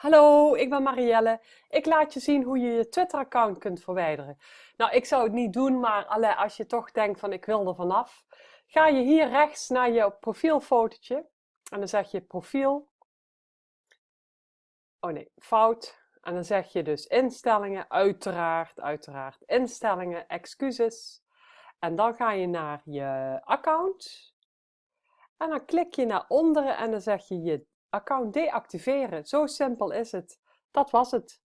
Hallo, ik ben Marielle. Ik laat je zien hoe je je Twitter-account kunt verwijderen. Nou, ik zou het niet doen, maar alle, als je toch denkt van ik wil er vanaf, ga je hier rechts naar je profielfotootje en dan zeg je profiel. Oh nee, fout. En dan zeg je dus instellingen, uiteraard, uiteraard, instellingen, excuses. En dan ga je naar je account. En dan klik je naar onderen en dan zeg je je account deactiveren. Zo simpel is het. Dat was het.